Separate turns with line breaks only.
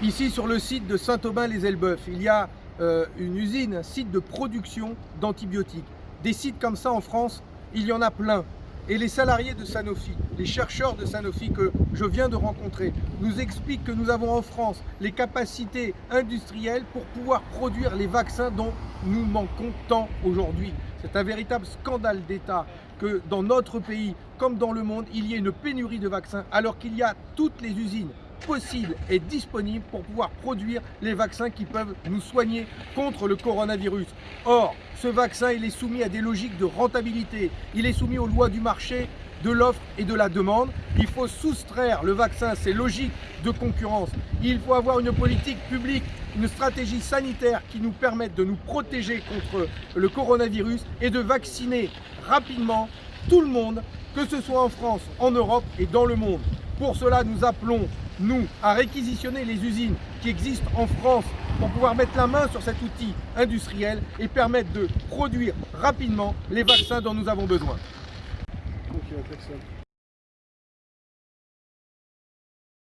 Ici, sur le site de Saint-Aubin-les-Elbeuf, il y a euh, une usine, un site de production d'antibiotiques. Des sites comme ça en France, il y en a plein. Et les salariés de Sanofi, les chercheurs de Sanofi que je viens de rencontrer, nous expliquent que nous avons en France les capacités industrielles pour pouvoir produire les vaccins dont nous manquons tant aujourd'hui. C'est un véritable scandale d'État que dans notre pays, comme dans le monde, il y ait une pénurie de vaccins alors qu'il y a toutes les usines possibles et disponibles pour pouvoir produire les vaccins qui peuvent nous soigner contre le coronavirus. Or, ce vaccin, il est soumis à des logiques de rentabilité, il est soumis aux lois du marché, de l'offre et de la demande. Il faut soustraire le vaccin à ces logiques de concurrence. Il faut avoir une politique publique, une stratégie sanitaire qui nous permette de nous protéger contre le coronavirus et de vacciner rapidement tout le monde, que ce soit en France, en Europe et dans le monde. Pour cela, nous appelons, nous, à réquisitionner les usines qui existent en France pour pouvoir mettre la main sur cet outil industriel et permettre de produire rapidement les vaccins dont nous avons besoin.